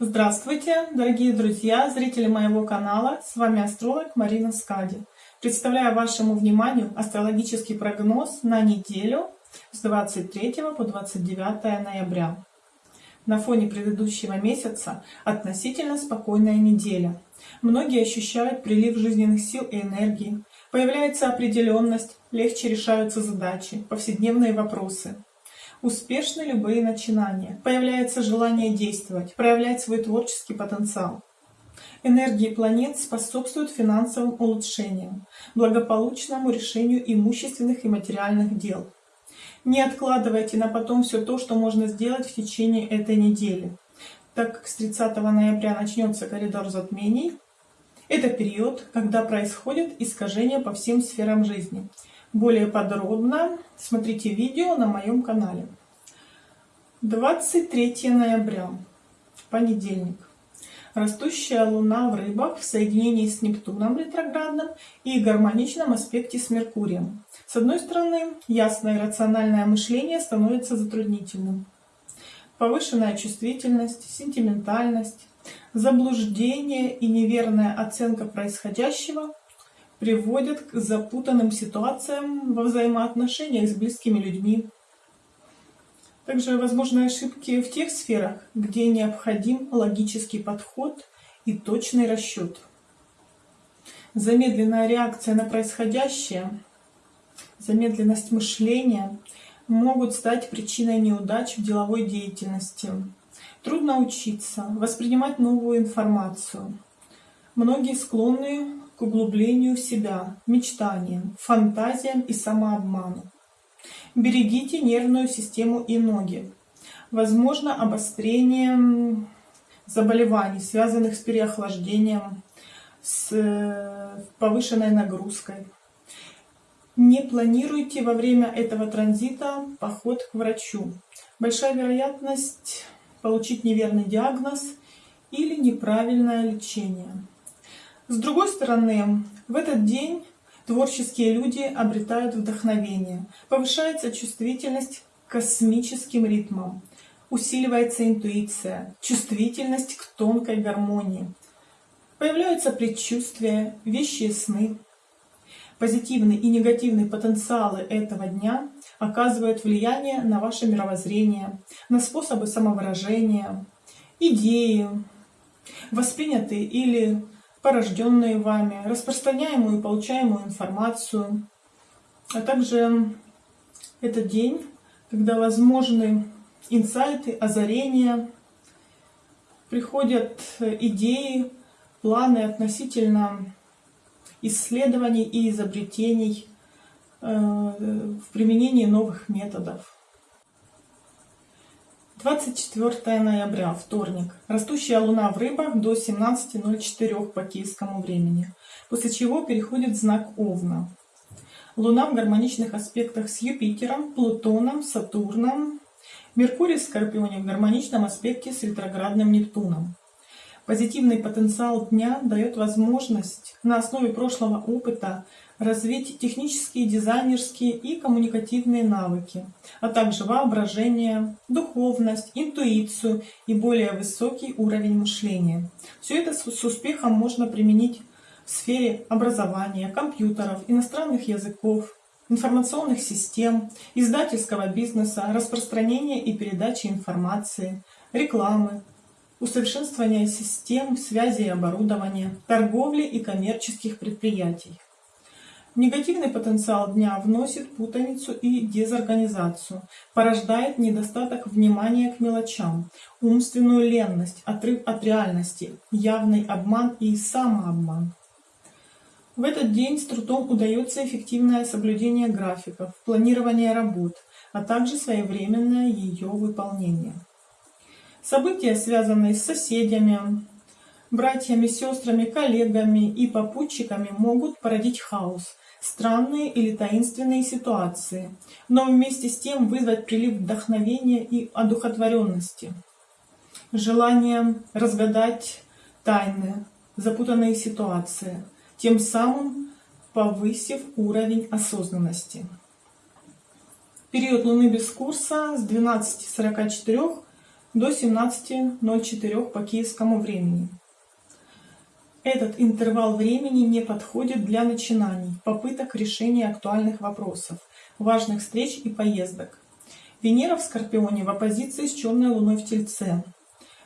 Здравствуйте, дорогие друзья, зрители моего канала. С вами астролог Марина Скади. Представляю вашему вниманию астрологический прогноз на неделю с 23 по 29 ноября. На фоне предыдущего месяца относительно спокойная неделя. Многие ощущают прилив жизненных сил и энергии. Появляется определенность, легче решаются задачи, повседневные вопросы. Успешны любые начинания. Появляется желание действовать, проявлять свой творческий потенциал. Энергии планет способствуют финансовым улучшениям, благополучному решению имущественных и материальных дел. Не откладывайте на потом все то, что можно сделать в течение этой недели. Так как с 30 ноября начнется коридор затмений, это период, когда происходят искажения по всем сферам жизни. Более подробно смотрите видео на моем канале. 23 ноября, понедельник. Растущая Луна в рыбах в соединении с Нептуном ретроградным и гармоничном аспекте с Меркурием. С одной стороны, ясное рациональное мышление становится затруднительным. Повышенная чувствительность, сентиментальность, заблуждение и неверная оценка происходящего приводят к запутанным ситуациям во взаимоотношениях с близкими людьми. Также возможны ошибки в тех сферах, где необходим логический подход и точный расчет. Замедленная реакция на происходящее, замедленность мышления могут стать причиной неудач в деловой деятельности. Трудно учиться, воспринимать новую информацию. Многие склонны к углублению себя, мечтаниям, фантазиям и самообману. Берегите нервную систему и ноги. Возможно обострение заболеваний, связанных с переохлаждением, с э, повышенной нагрузкой. Не планируйте во время этого транзита поход к врачу. Большая вероятность получить неверный диагноз или неправильное лечение. С другой стороны, в этот день творческие люди обретают вдохновение, повышается чувствительность к космическим ритмам, усиливается интуиция, чувствительность к тонкой гармонии. Появляются предчувствия, вещи сны. Позитивные и негативные потенциалы этого дня оказывают влияние на ваше мировоззрение, на способы самовыражения, идеи, воспринятые или порожденные вами, распространяемую и получаемую информацию, а также это день, когда возможны инсайты, озарения, приходят идеи, планы относительно исследований и изобретений э, в применении новых методов. 24 ноября, вторник. Растущая луна в рыбах до 17.04 по киевскому времени, после чего переходит знак Овна. Луна в гармоничных аспектах с Юпитером, Плутоном, Сатурном, Меркурий в Скорпионе в гармоничном аспекте с ретроградным Нептуном. Позитивный потенциал дня дает возможность на основе прошлого опыта развить технические, дизайнерские и коммуникативные навыки, а также воображение, духовность, интуицию и более высокий уровень мышления. Все это с успехом можно применить в сфере образования, компьютеров, иностранных языков, информационных систем, издательского бизнеса, распространения и передачи информации, рекламы, усовершенствования систем связи и оборудования, торговли и коммерческих предприятий. Негативный потенциал дня вносит путаницу и дезорганизацию, порождает недостаток внимания к мелочам, умственную ленность, отрыв от реальности, явный обман и самообман. В этот день с трудом удается эффективное соблюдение графиков, планирование работ, а также своевременное ее выполнение. События, связанные с соседями, братьями, сестрами, коллегами и попутчиками могут породить хаос, странные или таинственные ситуации, но вместе с тем вызвать прилив вдохновения и одухотворенности. Желание разгадать тайны, запутанные ситуации, тем самым повысив уровень осознанности. Период Луны без курса с 12.44 до 17.04 по киевскому времени. Этот интервал времени не подходит для начинаний, попыток решения актуальных вопросов, важных встреч и поездок. Венера в Скорпионе в оппозиции с черной луной в Тельце.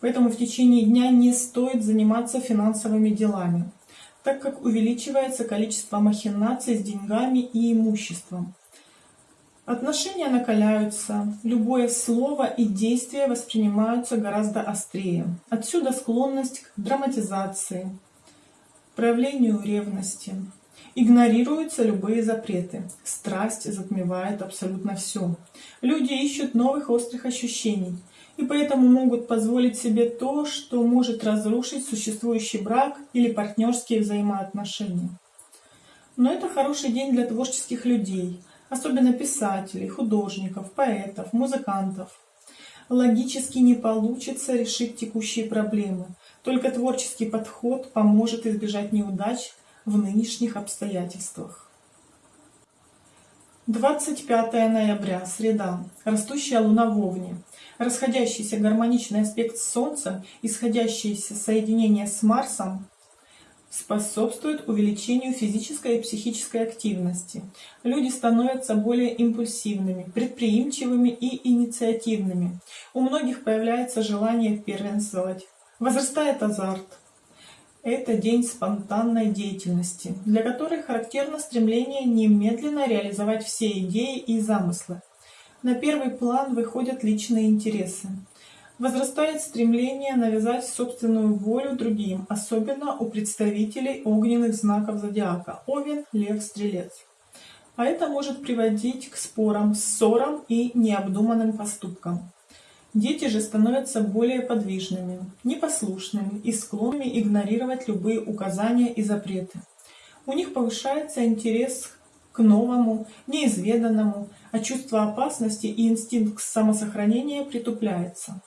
Поэтому в течение дня не стоит заниматься финансовыми делами, так как увеличивается количество махинаций с деньгами и имуществом. Отношения накаляются, любое слово и действие воспринимаются гораздо острее. Отсюда склонность к драматизации, проявлению ревности. Игнорируются любые запреты. Страсть затмевает абсолютно все. Люди ищут новых острых ощущений и поэтому могут позволить себе то, что может разрушить существующий брак или партнерские взаимоотношения. Но это хороший день для творческих людей – особенно писателей, художников, поэтов, музыкантов. Логически не получится решить текущие проблемы. Только творческий подход поможет избежать неудач в нынешних обстоятельствах. 25 ноября, среда. Растущая луна в Овне. Расходящийся гармоничный аспект с Солнцем, исходящееся соединение с Марсом способствует увеличению физической и психической активности. Люди становятся более импульсивными, предприимчивыми и инициативными. У многих появляется желание первенствовать. Возрастает азарт. Это день спонтанной деятельности, для которой характерно стремление немедленно реализовать все идеи и замыслы. На первый план выходят личные интересы. Возрастает стремление навязать собственную волю другим, особенно у представителей огненных знаков зодиака – Овен, Лев, Стрелец. А это может приводить к спорам, ссорам и необдуманным поступкам. Дети же становятся более подвижными, непослушными и склонными игнорировать любые указания и запреты. У них повышается интерес к новому, неизведанному, а чувство опасности и инстинкт самосохранения притупляется.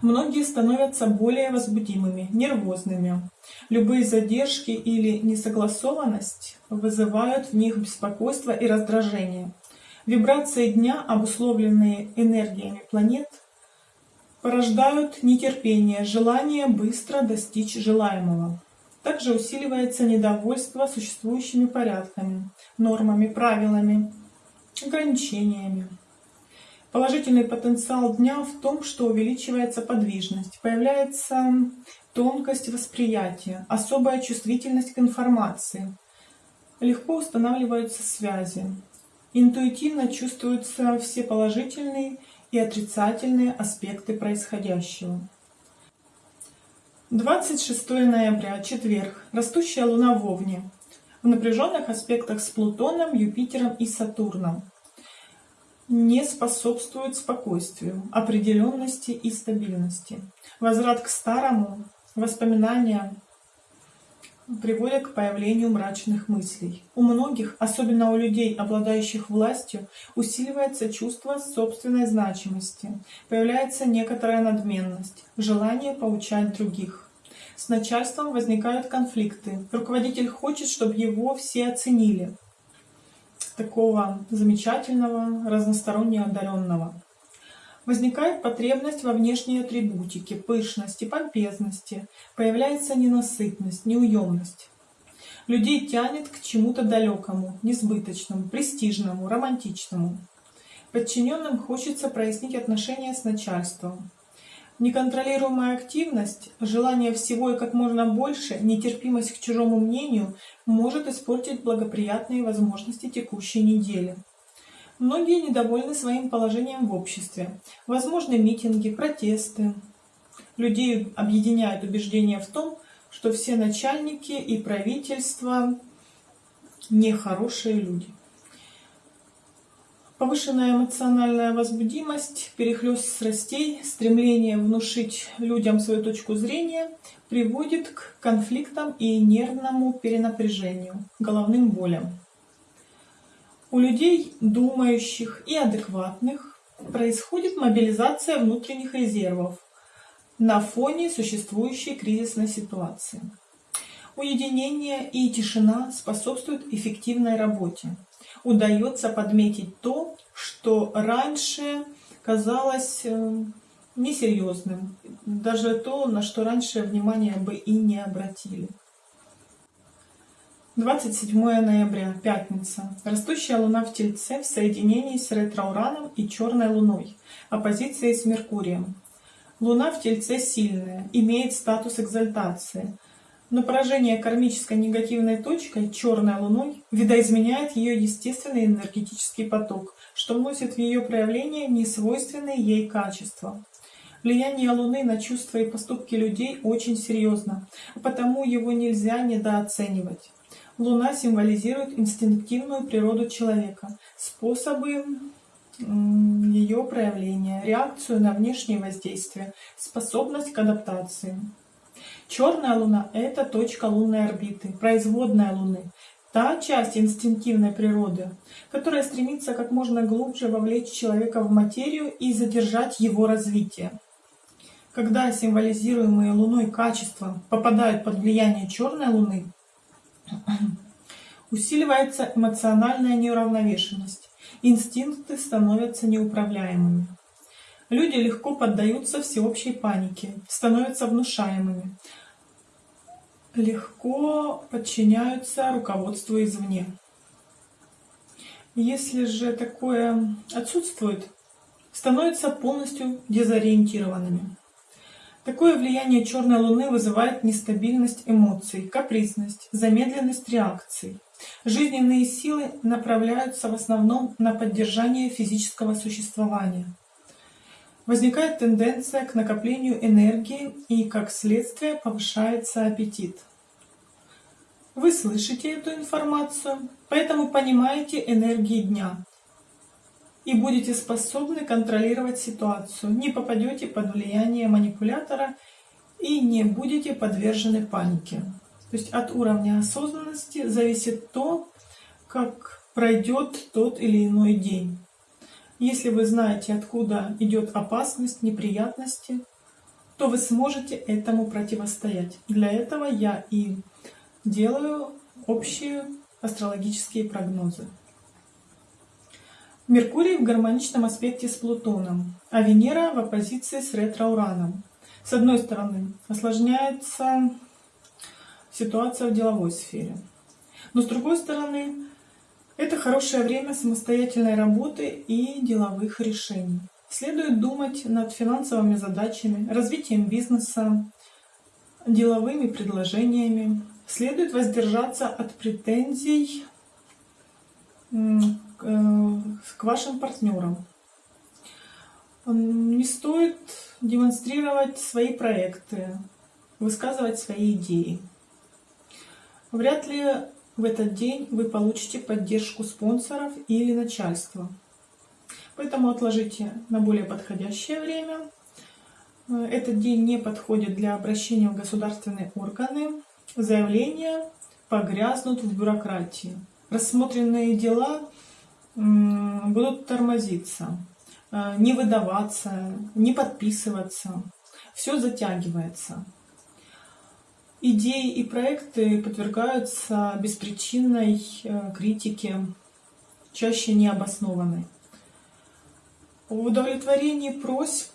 Многие становятся более возбудимыми, нервозными. Любые задержки или несогласованность вызывают в них беспокойство и раздражение. Вибрации дня, обусловленные энергиями планет, порождают нетерпение, желание быстро достичь желаемого. Также усиливается недовольство существующими порядками, нормами, правилами, ограничениями. Положительный потенциал дня в том, что увеличивается подвижность, появляется тонкость восприятия, особая чувствительность к информации, легко устанавливаются связи, интуитивно чувствуются все положительные и отрицательные аспекты происходящего. 26 ноября, четверг. Растущая Луна в Овне. В напряженных аспектах с Плутоном, Юпитером и Сатурном не способствует спокойствию, определенности и стабильности. Возврат к старому, воспоминания приводят к появлению мрачных мыслей. У многих, особенно у людей, обладающих властью, усиливается чувство собственной значимости, появляется некоторая надменность, желание поучать других. С начальством возникают конфликты. Руководитель хочет, чтобы его все оценили, такого замечательного, разносторонне одаренного. Возникает потребность во внешней атрибутике, пышности, помпезности, появляется ненасытность, неуемность. Людей тянет к чему-то далекому, несбыточному, престижному, романтичному. Подчиненным хочется прояснить отношения с начальством, Неконтролируемая активность, желание всего и как можно больше, нетерпимость к чужому мнению может испортить благоприятные возможности текущей недели. Многие недовольны своим положением в обществе. Возможны митинги, протесты. Людей объединяет убеждение в том, что все начальники и правительство нехорошие люди. Повышенная эмоциональная возбудимость, перехлест страстей, стремление внушить людям свою точку зрения приводит к конфликтам и нервному перенапряжению, головным болям. У людей, думающих и адекватных, происходит мобилизация внутренних резервов на фоне существующей кризисной ситуации. Уединение и тишина способствуют эффективной работе удается подметить то, что раньше казалось э, несерьезным, даже то, на что раньше внимания бы и не обратили. 27 ноября, пятница. Растущая луна в Тельце в соединении с ретроураном и черной луной, оппозицией с Меркурием. Луна в Тельце сильная, имеет статус экзальтации, но поражение кармической негативной точкой, черной луной, видоизменяет ее естественный энергетический поток, что вносит в ее проявление несвойственные ей качества. Влияние Луны на чувства и поступки людей очень серьезно, потому его нельзя недооценивать. Луна символизирует инстинктивную природу человека, способы ее проявления, реакцию на внешние воздействия, способность к адаптации. Черная Луна — это точка лунной орбиты, производная Луны, та часть инстинктивной природы, которая стремится как можно глубже вовлечь человека в материю и задержать его развитие. Когда символизируемые Луной качества попадают под влияние черной Луны, усиливается эмоциональная неуравновешенность, инстинкты становятся неуправляемыми. Люди легко поддаются всеобщей панике, становятся внушаемыми, легко подчиняются руководству извне. Если же такое отсутствует, становятся полностью дезориентированными. Такое влияние черной луны вызывает нестабильность эмоций, капризность, замедленность реакций. Жизненные силы направляются в основном на поддержание физического существования. Возникает тенденция к накоплению энергии и, как следствие, повышается аппетит. Вы слышите эту информацию, поэтому понимаете энергии дня и будете способны контролировать ситуацию, не попадете под влияние манипулятора и не будете подвержены панике. То есть от уровня осознанности зависит то, как пройдет тот или иной день. Если вы знаете, откуда идет опасность, неприятности, то вы сможете этому противостоять. Для этого я и делаю общие астрологические прогнозы. Меркурий в гармоничном аспекте с Плутоном, а Венера в оппозиции с ретро-ураном. С одной стороны, осложняется ситуация в деловой сфере. Но с другой стороны, это хорошее время самостоятельной работы и деловых решений. Следует думать над финансовыми задачами, развитием бизнеса, деловыми предложениями. Следует воздержаться от претензий к вашим партнерам. Не стоит демонстрировать свои проекты, высказывать свои идеи. Вряд ли в этот день вы получите поддержку спонсоров или начальства. Поэтому отложите на более подходящее время. Э, этот день не подходит для обращения в государственные органы. Заявления погрязнут в бюрократии. Рассмотренные дела будут тормозиться, э, не выдаваться, не подписываться. Все затягивается. Идеи и проекты подвергаются беспричинной э, критике, чаще необоснованной. В удовлетворении просьб,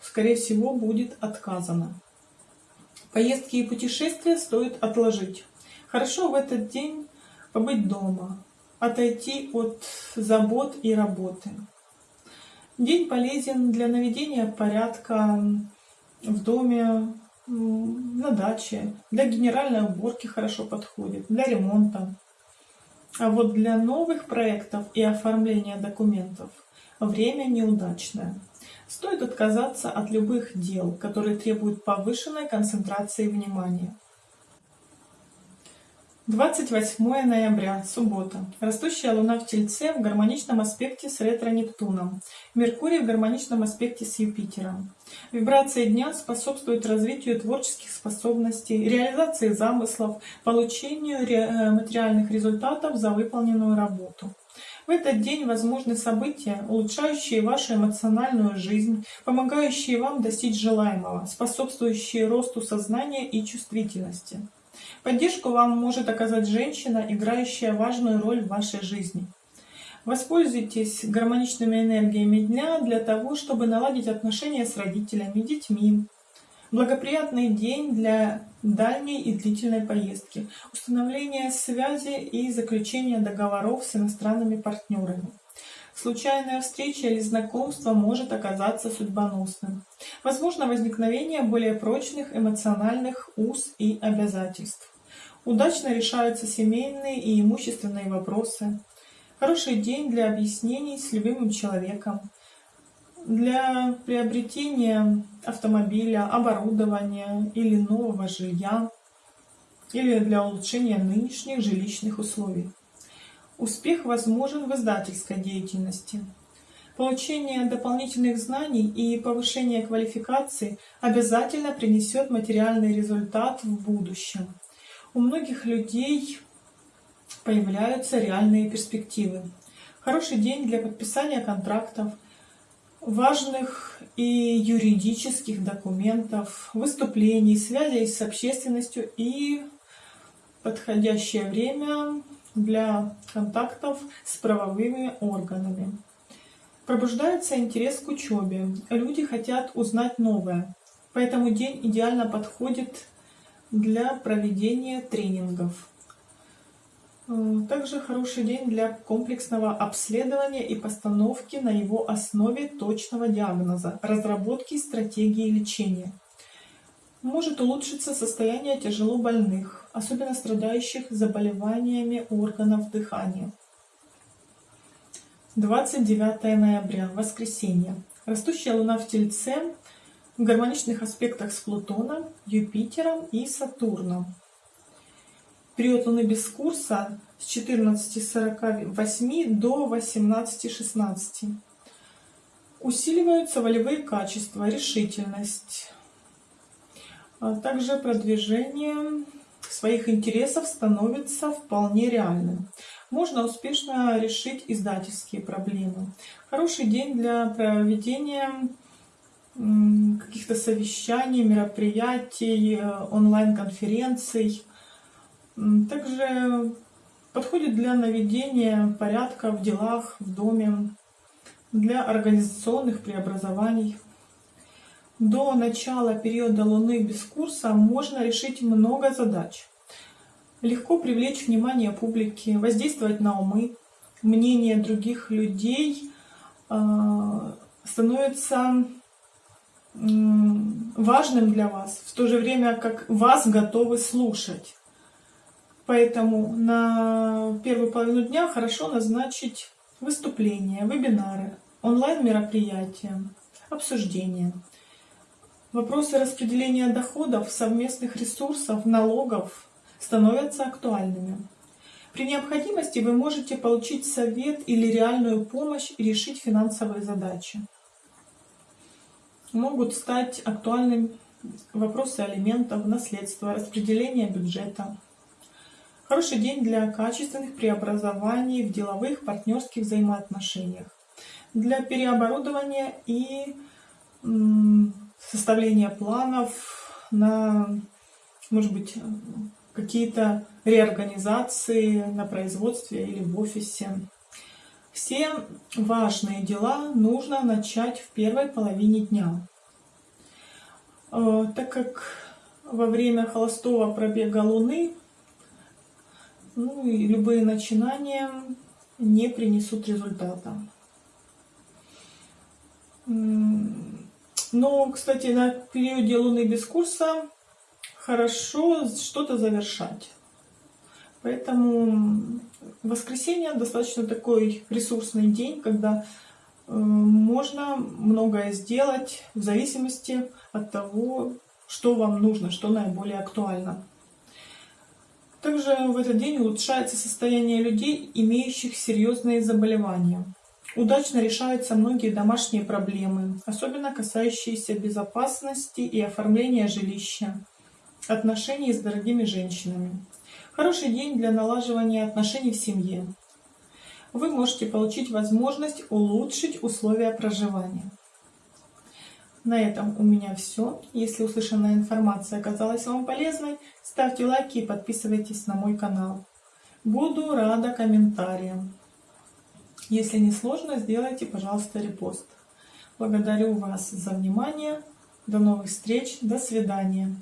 скорее всего, будет отказано. Поездки и путешествия стоит отложить. Хорошо в этот день побыть дома, отойти от забот и работы. День полезен для наведения порядка в доме, на даче, для генеральной уборки хорошо подходит, для ремонта. А вот для новых проектов и оформления документов время неудачное. Стоит отказаться от любых дел, которые требуют повышенной концентрации внимания. 28 ноября, суббота. Растущая Луна в Тельце в гармоничном аспекте с ретро-Нептуном. Меркурий в гармоничном аспекте с Юпитером. Вибрации дня способствуют развитию творческих способностей, реализации замыслов, получению э, материальных результатов за выполненную работу. В этот день возможны события, улучшающие вашу эмоциональную жизнь, помогающие вам достичь желаемого, способствующие росту сознания и чувствительности. Поддержку вам может оказать женщина, играющая важную роль в вашей жизни. Воспользуйтесь гармоничными энергиями дня для того, чтобы наладить отношения с родителями, детьми. Благоприятный день для дальней и длительной поездки, установления связи и заключения договоров с иностранными партнерами. Случайная встреча или знакомство может оказаться судьбоносным. Возможно возникновение более прочных эмоциональных уз и обязательств. Удачно решаются семейные и имущественные вопросы. Хороший день для объяснений с любимым человеком, для приобретения автомобиля, оборудования или нового жилья, или для улучшения нынешних жилищных условий. Успех возможен в издательской деятельности. Получение дополнительных знаний и повышение квалификации обязательно принесет материальный результат в будущем. У многих людей появляются реальные перспективы. Хороший день для подписания контрактов, важных и юридических документов, выступлений, связей с общественностью и подходящее время для контактов с правовыми органами. Пробуждается интерес к учебе. Люди хотят узнать новое. Поэтому день идеально подходит для проведения тренингов. Также хороший день для комплексного обследования и постановки на его основе точного диагноза, разработки стратегии лечения может улучшиться состояние тяжело больных, особенно страдающих заболеваниями органов дыхания. 29 ноября, воскресенье. Растущая Луна в Тельце в гармоничных аспектах с Плутоном, Юпитером и Сатурном. Период Луны без курса с 14.48 до 18.16. Усиливаются волевые качества, решительность, а также продвижение своих интересов становится вполне реальным. Можно успешно решить издательские проблемы. Хороший день для проведения каких-то совещаний, мероприятий, онлайн-конференций. Также подходит для наведения порядка в делах, в доме, для организационных преобразований. До начала периода Луны без курса можно решить много задач. Легко привлечь внимание публики, воздействовать на умы. Мнение других людей э, становится э, важным для вас, в то же время как вас готовы слушать. Поэтому на первую половину дня хорошо назначить выступления, вебинары, онлайн-мероприятия, обсуждения. Вопросы распределения доходов, совместных ресурсов, налогов становятся актуальными. При необходимости вы можете получить совет или реальную помощь и решить финансовые задачи. Могут стать актуальными вопросы алиментов, наследства, распределения бюджета. Хороший день для качественных преобразований в деловых партнерских взаимоотношениях, для переоборудования и составление планов на, может быть, какие-то реорганизации на производстве или в офисе. Все важные дела нужно начать в первой половине дня. Э, так как во время холостого пробега Луны ну, и любые начинания не принесут результата. Но, кстати, на периоде Луны без курса хорошо что-то завершать. Поэтому воскресенье достаточно такой ресурсный день, когда э, можно многое сделать в зависимости от того, что вам нужно, что наиболее актуально. Также в этот день улучшается состояние людей, имеющих серьезные заболевания. Удачно решаются многие домашние проблемы, особенно касающиеся безопасности и оформления жилища, отношений с дорогими женщинами. Хороший день для налаживания отношений в семье. Вы можете получить возможность улучшить условия проживания. На этом у меня все. Если услышанная информация оказалась вам полезной, ставьте лайки и подписывайтесь на мой канал. Буду рада комментариям. Если не сложно, сделайте, пожалуйста, репост. Благодарю вас за внимание. До новых встреч. До свидания.